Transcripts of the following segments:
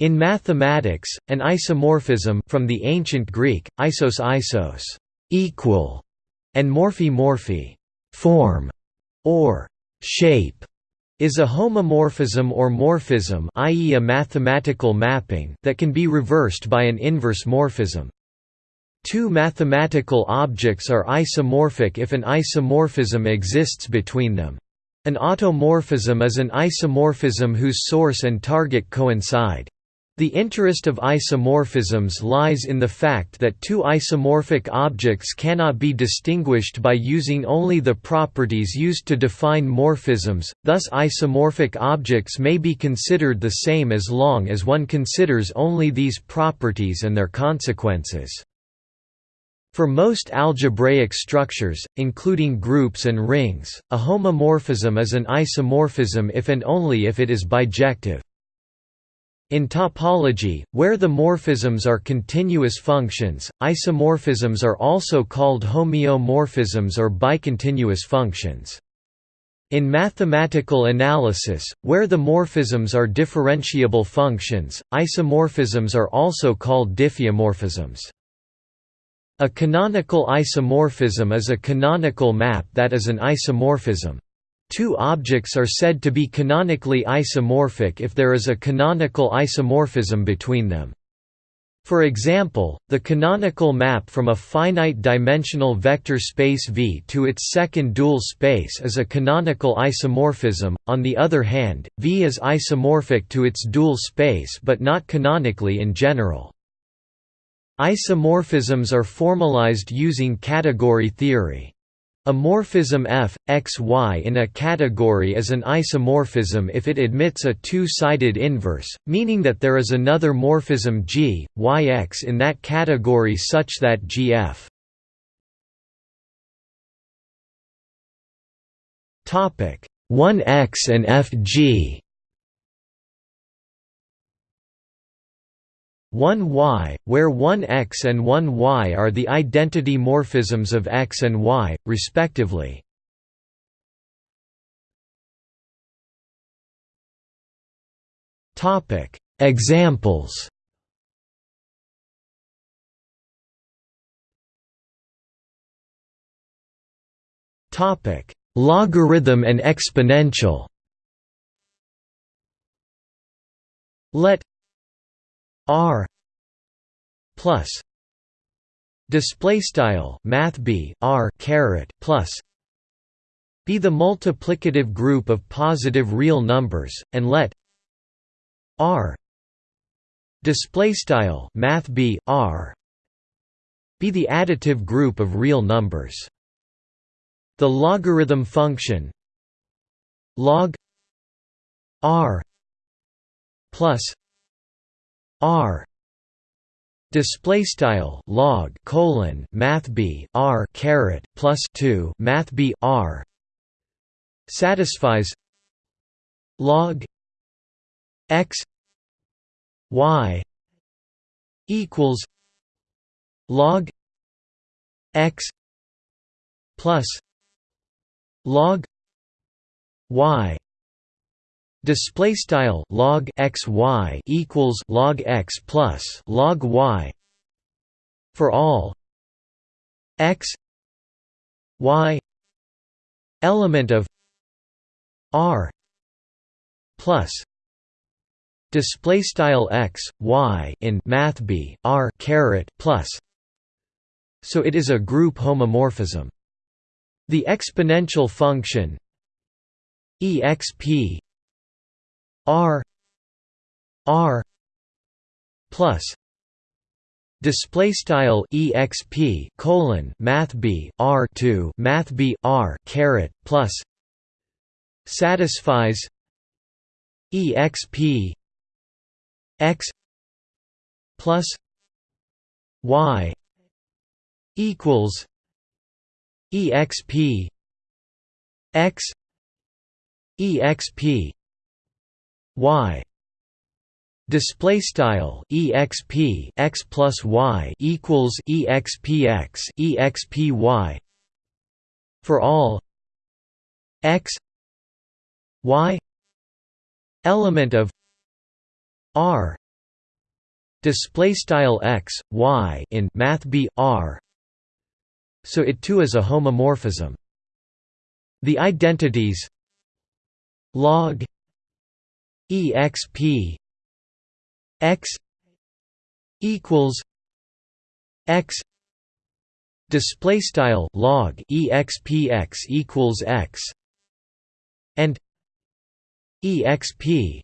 In mathematics, an isomorphism from the ancient Greek, isos isos equal, and morphe morphe form, or shape, is a homomorphism or morphism i.e. a mathematical mapping that can be reversed by an inverse morphism. Two mathematical objects are isomorphic if an isomorphism exists between them. An automorphism is an isomorphism whose source and target coincide. The interest of isomorphisms lies in the fact that two isomorphic objects cannot be distinguished by using only the properties used to define morphisms, thus isomorphic objects may be considered the same as long as one considers only these properties and their consequences. For most algebraic structures, including groups and rings, a homomorphism is an isomorphism if and only if it is bijective. In topology, where the morphisms are continuous functions, isomorphisms are also called homeomorphisms or bicontinuous functions. In mathematical analysis, where the morphisms are differentiable functions, isomorphisms are also called diffeomorphisms. A canonical isomorphism is a canonical map that is an isomorphism. Two objects are said to be canonically isomorphic if there is a canonical isomorphism between them. For example, the canonical map from a finite-dimensional vector space V to its second dual space is a canonical isomorphism, on the other hand, V is isomorphic to its dual space but not canonically in general. Isomorphisms are formalized using category theory. A morphism f, x, y in a category is an isomorphism if it admits a two-sided inverse, meaning that there is another morphism g, y x in that category such that gf 1x and fg 1y, where 1x and 1y are the identity morphisms of x and y, respectively. Topic Examples Topic Logarithm and exponential Let R plus display style math b R caret plus be the multiplicative group of positive real numbers and let R display style math b R be the additive group of real numbers. The logarithm function log R plus R. Display style log colon math b R caret plus 2 math b R. Satisfies log x y equals log x plus log y Display style log x y equals log x plus log y for all x y element of r plus display style x y in math b r caret plus. So it is a group homomorphism. The exponential function exp R R plus display style exp colon math b r 2 math b r caret plus satisfies exp x plus y equals exp x exp y. Display style exp x plus y equals expx expy for all. X. Y. Element of r. Display style x y in math b r. So it too is a homomorphism. The identities log exp x equals x display style log expx equals x and exp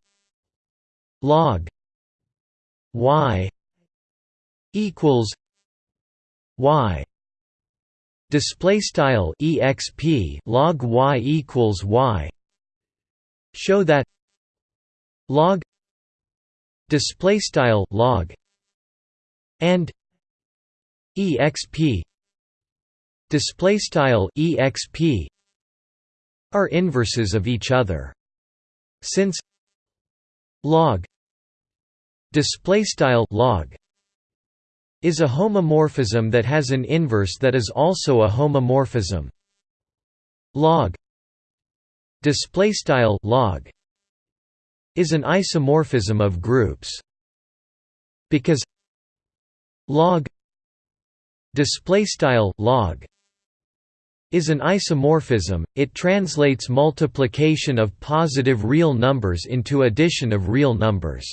log y equals y display style exp log y equals y show that log display style log and exp display style exp are inverses of each other. Since log display style log is a homomorphism that has an inverse that is also a homomorphism. Log display style log is an isomorphism of groups because log display style log is an isomorphism it translates multiplication of positive real numbers into addition of real numbers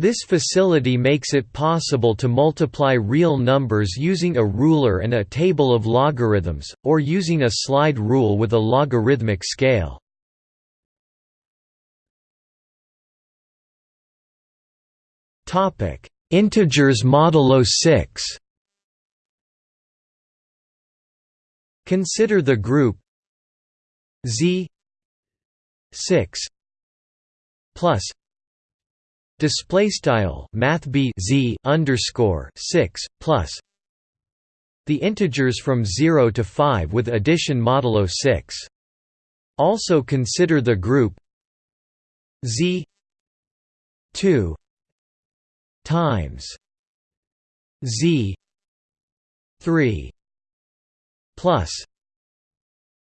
this facility makes it possible to multiply real numbers using a ruler and a table of logarithms, or using a slide rule with a logarithmic scale. Integers modulo 6 Consider the group z 6 plus display style math b z underscore 6 plus the integers from 0 to 5 with addition modulo 6 also consider the group z 2 times z 3 plus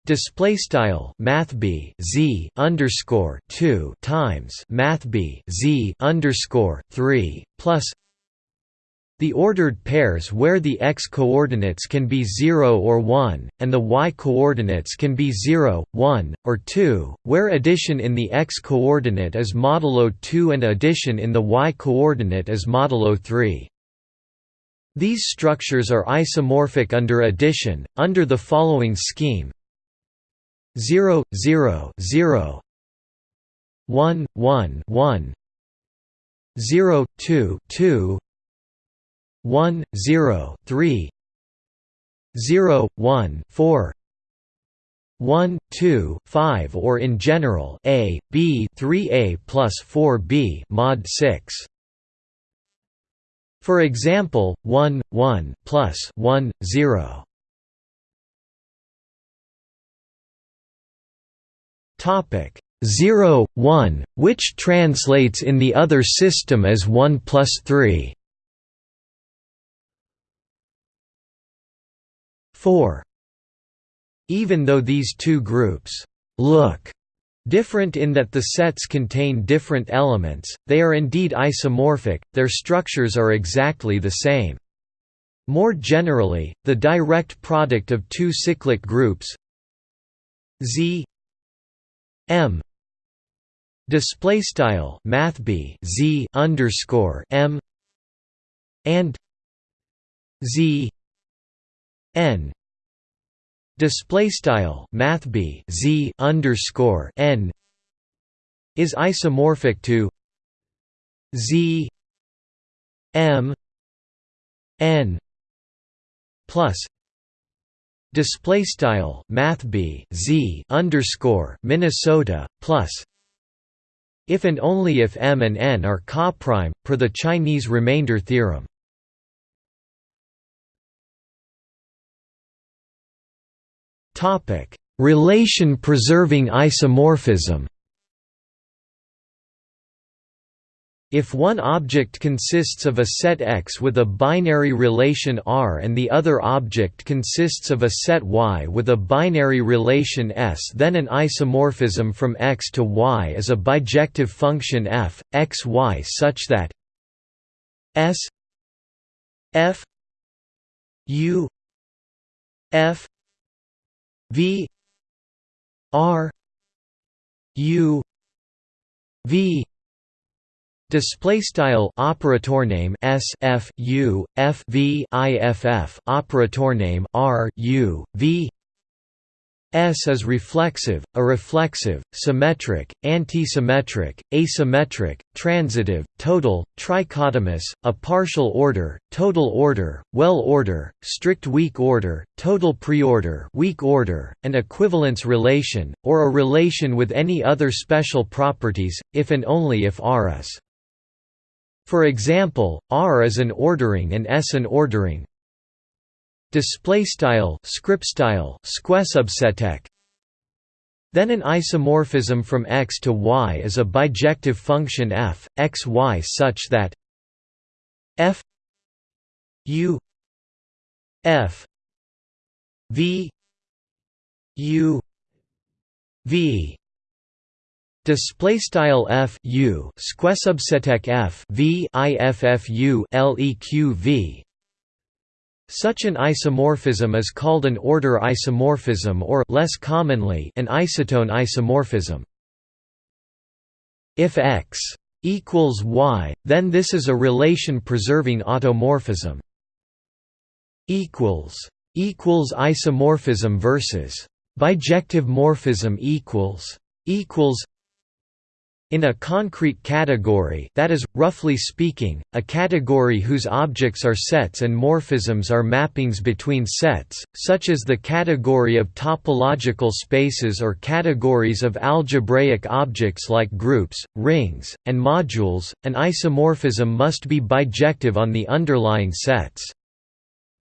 display style math b z underscore 2 times math b z underscore 3 plus the ordered pairs where the x coordinates can be 0 or 1, and the y coordinates can be 0, 1, or 2, where addition in the x coordinate is modulo 2 and addition in the y coordinate is modulo 3. These structures are isomorphic under addition, under the following scheme. 0 0 0 1 1 1 0 2 2 1 0 3 0 1 4 1 2 5 or in general a b 3a plus 4b mod 6 for example 1 1 plus 1 0 Topic 0, 1, which translates in the other system as 1 plus 3. 4. Even though these two groups look different in that the sets contain different elements, they are indeed isomorphic, their structures are exactly the same. More generally, the direct product of two cyclic groups Z M display style math b z underscore m and z n display style math b z underscore n is isomorphic to z m n plus display style math b z underscore Minnesota plus if and only if m and n are coprime per the Chinese remainder theorem. Topic: Relation preserving isomorphism. If one object consists of a set X with a binary relation R and the other object consists of a set Y with a binary relation S then an isomorphism from X to Y is a bijective function f, x y such that S F U F V R U V Display style operator name S F U F V I F F operator name R U V S is reflexive, a reflexive, symmetric, antisymmetric, asymmetric, transitive, total, trichotomous, a partial order, total order, well order, strict weak order, total preorder, weak order, an equivalence relation, or a relation with any other special properties, if and only if R is. For example, R is an ordering and S an ordering, display style script style squesubsetek then an isomorphism from x to y is a bijective function f x y such that f u f v u v display style f u squesubsetek f v iffu leq v such an isomorphism is called an order isomorphism or less commonly an isotone isomorphism. If x equals y, then this is a relation-preserving automorphism. equals equals isomorphism versus bijective morphism equals equals in a concrete category that is, roughly speaking, a category whose objects are sets and morphisms are mappings between sets, such as the category of topological spaces or categories of algebraic objects like groups, rings, and modules, an isomorphism must be bijective on the underlying sets.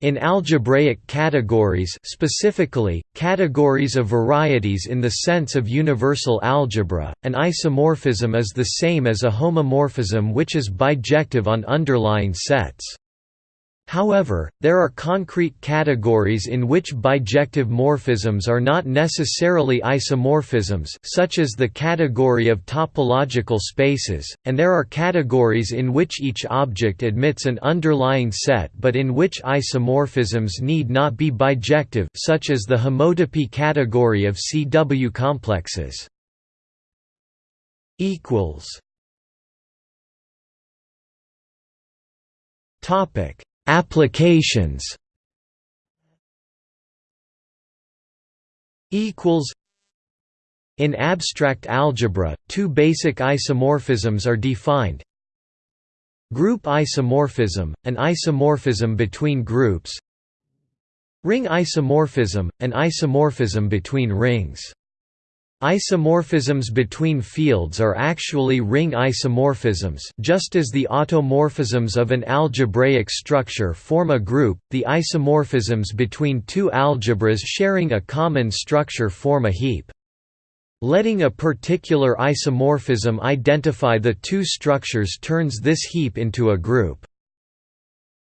In algebraic categories specifically, categories of varieties in the sense of universal algebra, an isomorphism is the same as a homomorphism which is bijective on underlying sets. However, there are concrete categories in which bijective morphisms are not necessarily isomorphisms such as the category of topological spaces, and there are categories in which each object admits an underlying set but in which isomorphisms need not be bijective such as the homotopy category of CW complexes. Topic Applications equals in abstract algebra, two basic isomorphisms are defined. Group isomorphism, an isomorphism between groups Ring isomorphism, an isomorphism between rings Isomorphisms between fields are actually ring isomorphisms just as the automorphisms of an algebraic structure form a group, the isomorphisms between two algebras sharing a common structure form a heap. Letting a particular isomorphism identify the two structures turns this heap into a group.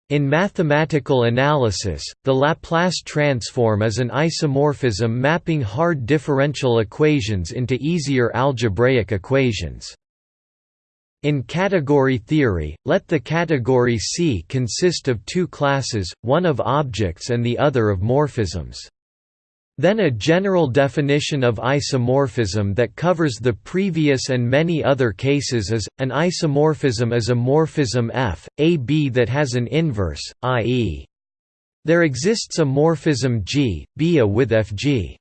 In mathematical analysis, the Laplace transform is an isomorphism mapping hard differential equations into easier algebraic equations. In category theory, let the category C consist of two classes, one of objects and the other of morphisms. Then a general definition of isomorphism that covers the previous and many other cases is, an isomorphism is a morphism F, A B that has an inverse, i.e. there exists a morphism G, B A with Fg.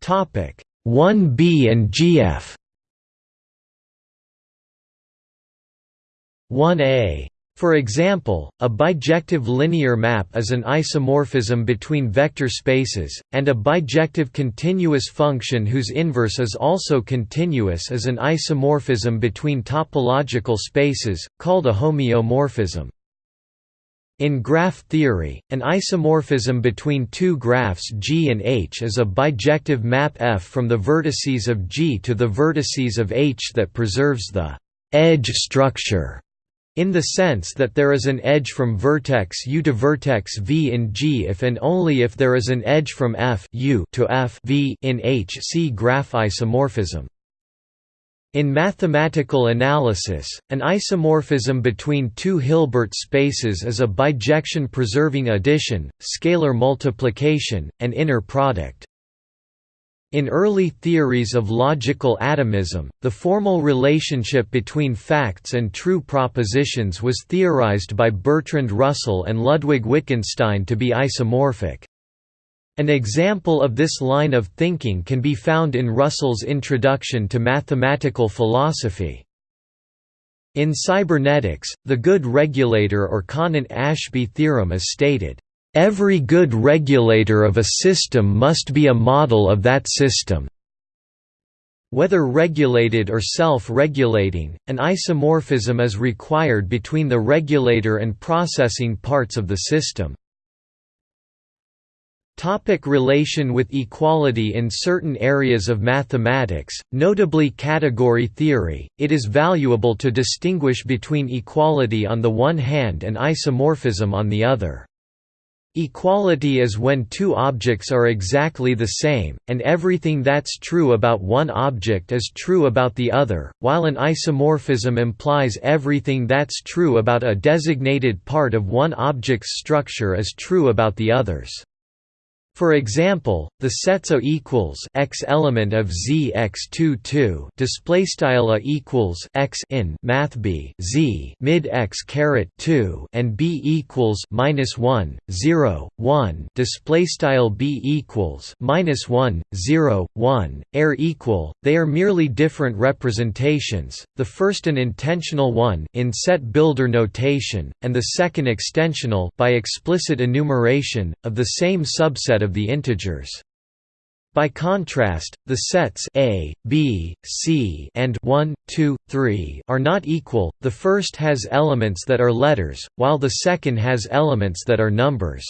Topic 1b and gf 1a for example, a bijective linear map is an isomorphism between vector spaces, and a bijective continuous function whose inverse is also continuous is an isomorphism between topological spaces, called a homeomorphism. In graph theory, an isomorphism between two graphs G and H is a bijective map F from the vertices of G to the vertices of H that preserves the edge structure in the sense that there is an edge from vertex U to vertex V in G if and only if there is an edge from F U to F v in H see graph isomorphism. In mathematical analysis, an isomorphism between two Hilbert spaces is a bijection-preserving addition, scalar multiplication, and inner product. In early theories of logical atomism, the formal relationship between facts and true propositions was theorized by Bertrand Russell and Ludwig Wittgenstein to be isomorphic. An example of this line of thinking can be found in Russell's Introduction to Mathematical Philosophy. In cybernetics, the good regulator or Conant–Ashby theorem is stated, "...every good regulator of a system must be a model of that system." Whether regulated or self-regulating, an isomorphism is required between the regulator and processing parts of the system. Topic relation with equality In certain areas of mathematics, notably category theory, it is valuable to distinguish between equality on the one hand and isomorphism on the other. Equality is when two objects are exactly the same, and everything that's true about one object is true about the other, while an isomorphism implies everything that's true about a designated part of one object's structure is true about the others. For example, the sets A equals x element of Z x 2 2 display style A equals x in math B Z mid x caret 2 and B equals minus 1 0 1 display style B equals minus 1 0 1 are equal. They are merely different representations. The first an intensional one in set builder notation, and the second extensional by explicit enumeration of the same subset of the integers. By contrast, the sets A, B, C and 1, 2, 3 are not equal, the first has elements that are letters, while the second has elements that are numbers.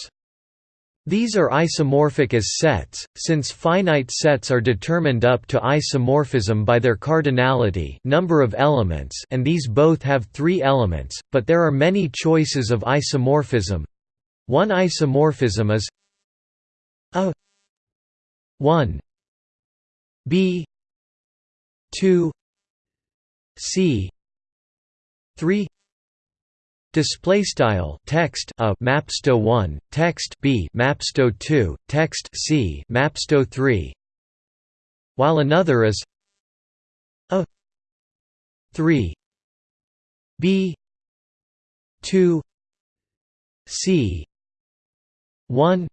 These are isomorphic as sets, since finite sets are determined up to isomorphism by their cardinality number of elements and these both have three elements, but there are many choices of isomorphism. One isomorphism is a. 1 b. 2 c. 3 Display style text a. Mapsto 1 text b. Mapsto 2 text c. Mapsto 3 while another is a. 3 b. 2 c. 1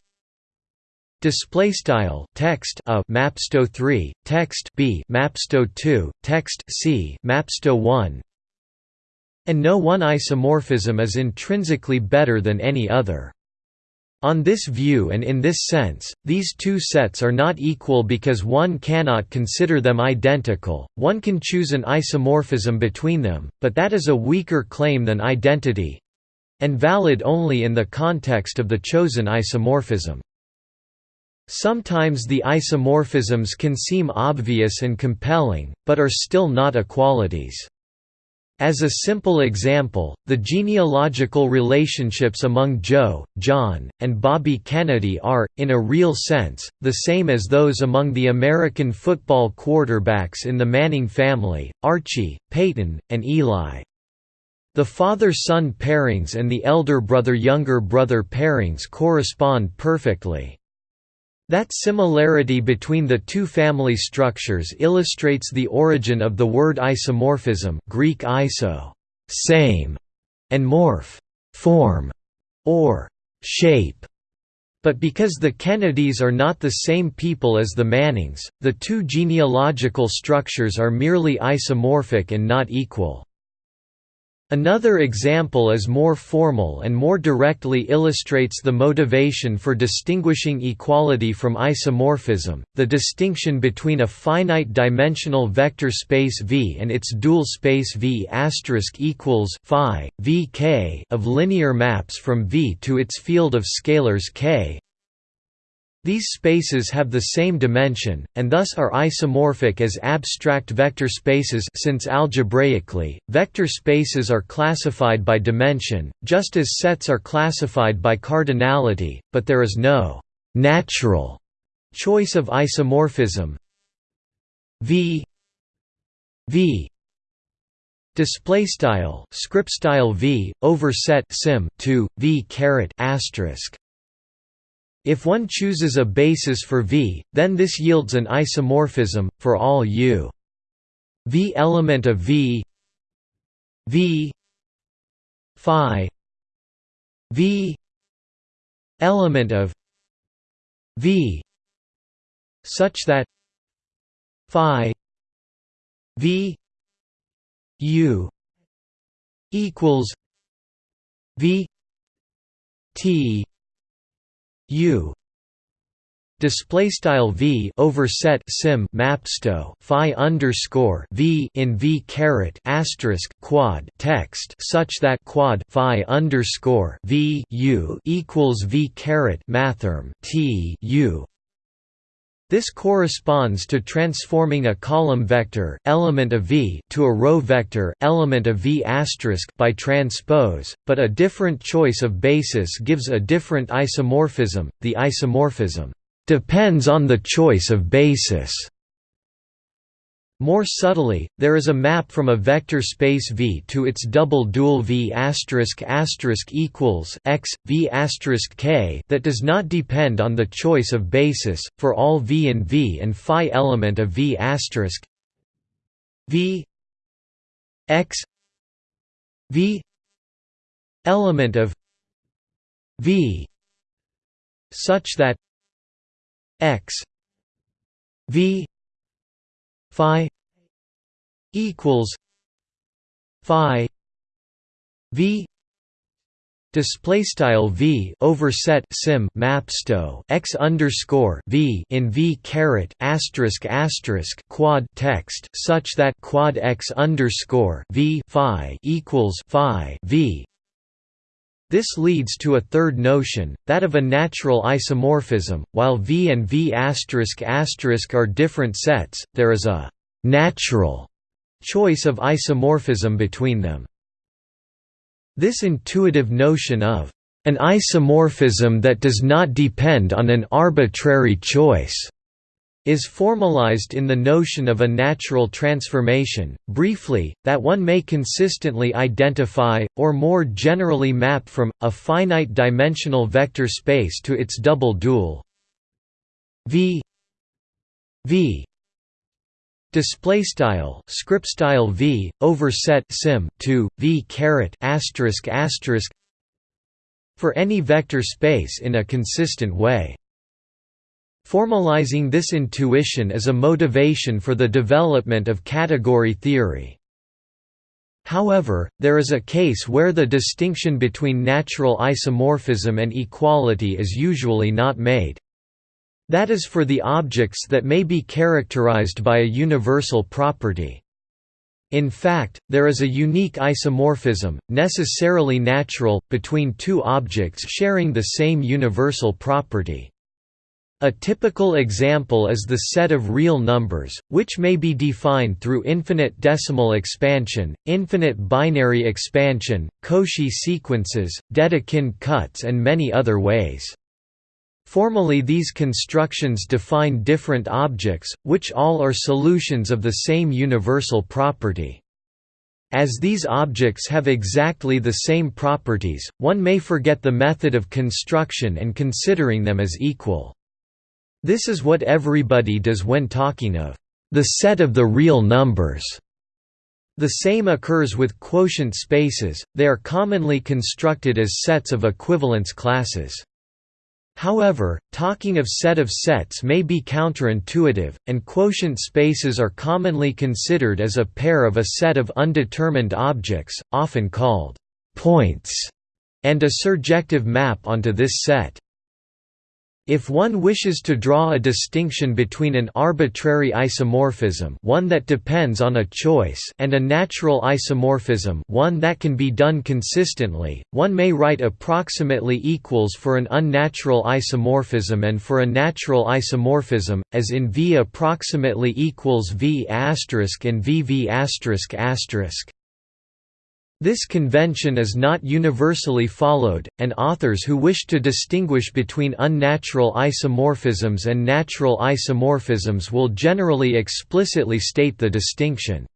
Display style text a mapsto 3 text b mapsto 2 text c mapsto 1 and no one isomorphism is intrinsically better than any other. On this view and in this sense, these two sets are not equal because one cannot consider them identical, one can choose an isomorphism between them, but that is a weaker claim than identity—and valid only in the context of the chosen isomorphism. Sometimes the isomorphisms can seem obvious and compelling, but are still not equalities. As a simple example, the genealogical relationships among Joe, John, and Bobby Kennedy are, in a real sense, the same as those among the American football quarterbacks in the Manning family, Archie, Peyton, and Eli. The father-son pairings and the elder brother-younger brother pairings correspond perfectly. That similarity between the two family structures illustrates the origin of the word isomorphism Greek iso same", and morph form", or shape. But because the Kennedys are not the same people as the Mannings, the two genealogical structures are merely isomorphic and not equal. Another example is more formal and more directly illustrates the motivation for distinguishing equality from isomorphism, the distinction between a finite-dimensional vector space V and its dual space V equals phi, Vk of linear maps from V to its field of scalars k these spaces have the same dimension, and thus are isomorphic as abstract vector spaces since algebraically, vector spaces are classified by dimension, just as sets are classified by cardinality, but there is no «natural» choice of isomorphism. V v display style script style v over set sim 2 v caret asterisk if one chooses a basis for v then this yields an isomorphism for all u. V element of v v phi v element of v such that phi v u equals v t u. Display style v over set sim mapsto phi underscore v in v caret asterisk quad text such that quad phi underscore v u equals v caret mathrm t u this corresponds to transforming a column vector element of V to a row vector element of V by transpose, but a different choice of basis gives a different isomorphism. The isomorphism depends on the choice of basis. More subtly, there is a map from a vector space V to its double dual V asterisk asterisk equals x, V asterisk k that does not depend on the choice of basis for all V and V and phi element of V asterisk. V x V element of V such that x V phi equals phi v display style v over set sim mapsto x underscore v in v caret asterisk asterisk quad text such that quad x underscore v phi equals phi v this leads to a third notion, that of a natural isomorphism. While V and V are different sets, there is a natural choice of isomorphism between them. This intuitive notion of an isomorphism that does not depend on an arbitrary choice is formalized in the notion of a natural transformation, briefly, that one may consistently identify, or more generally map from, a finite-dimensional vector space to its double dual. V. V. Display style script style v over set sim 2 v caret asterisk asterisk for any vector space in a consistent way Formalizing this intuition is a motivation for the development of category theory. However, there is a case where the distinction between natural isomorphism and equality is usually not made. That is for the objects that may be characterized by a universal property. In fact, there is a unique isomorphism, necessarily natural, between two objects sharing the same universal property. A typical example is the set of real numbers, which may be defined through infinite decimal expansion, infinite binary expansion, Cauchy sequences, Dedekind cuts and many other ways. Formally these constructions define different objects, which all are solutions of the same universal property. As these objects have exactly the same properties, one may forget the method of construction and considering them as equal. This is what everybody does when talking of the set of the real numbers. The same occurs with quotient spaces, they are commonly constructed as sets of equivalence classes. However, talking of set of sets may be counterintuitive, and quotient spaces are commonly considered as a pair of a set of undetermined objects, often called points, and a surjective map onto this set. If one wishes to draw a distinction between an arbitrary isomorphism one that depends on a choice and a natural isomorphism one that can be done consistently, one may write approximately equals for an unnatural isomorphism and for a natural isomorphism, as in V approximately equals V asterisk and VV this convention is not universally followed, and authors who wish to distinguish between unnatural isomorphisms and natural isomorphisms will generally explicitly state the distinction.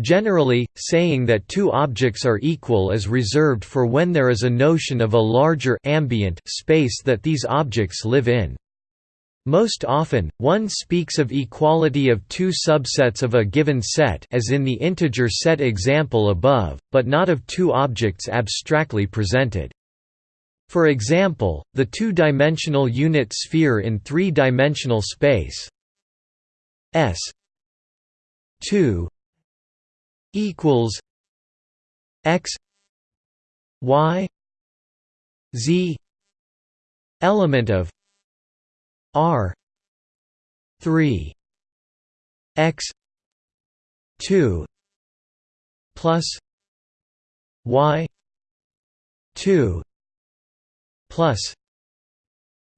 Generally, saying that two objects are equal is reserved for when there is a notion of a larger ambient space that these objects live in. Most often, one speaks of equality of two subsets of a given set as in the integer set example above, but not of two objects abstractly presented. For example, the two-dimensional unit sphere in three-dimensional space S 2 equals x y z element of R three X two plus Y two plus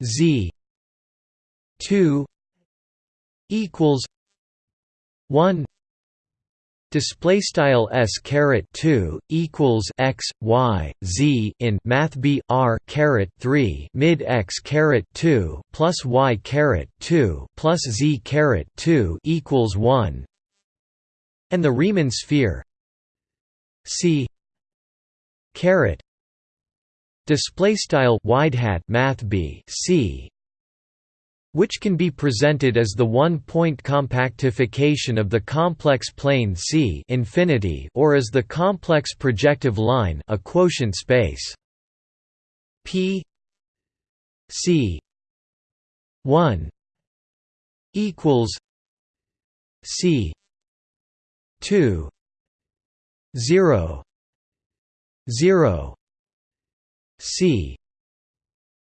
Z two equals one display style s caret 2 equals x y z in math b r caret 3 mid x caret 2 plus y caret 2 plus z caret 2 equals 1 and the Riemann sphere c caret display style wide hat math b c which can be presented as the one-point compactification of the complex plane C infinity or as the complex projective line a quotient space. P C 1 equals C 2 0 0 C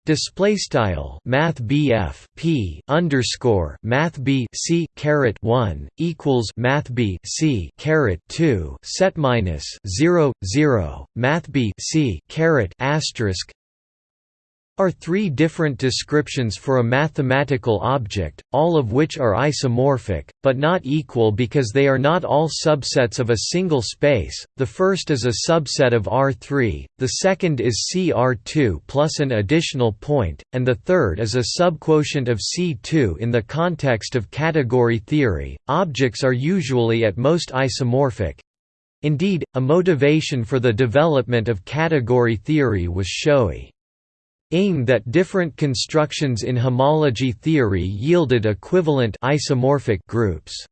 Display style Math BF P underscore Math B C caret one equals Math B C caret two set minus zero zero Math B C caret asterisk are three different descriptions for a mathematical object, all of which are isomorphic, but not equal because they are not all subsets of a single space. The first is a subset of R3, the second is CR2 plus an additional point, and the third is a subquotient of C2 in the context of category theory. Objects are usually at most isomorphic. Indeed, a motivation for the development of category theory was showy ing that different constructions in homology theory yielded equivalent isomorphic groups.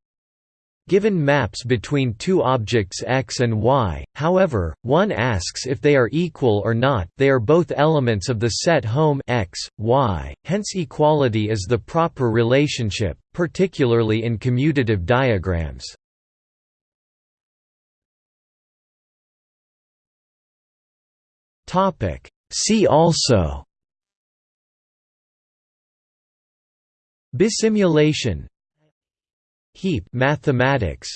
Given maps between two objects x and y, however, one asks if they are equal or not they are both elements of the set Hom x, y, hence equality is the proper relationship, particularly in commutative diagrams. See also Bisimulation. Heap mathematics.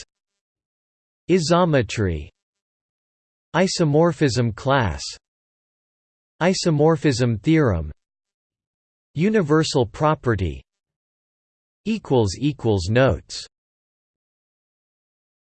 Isometry. Isomorphism class. Isomorphism theorem. Universal property. Notes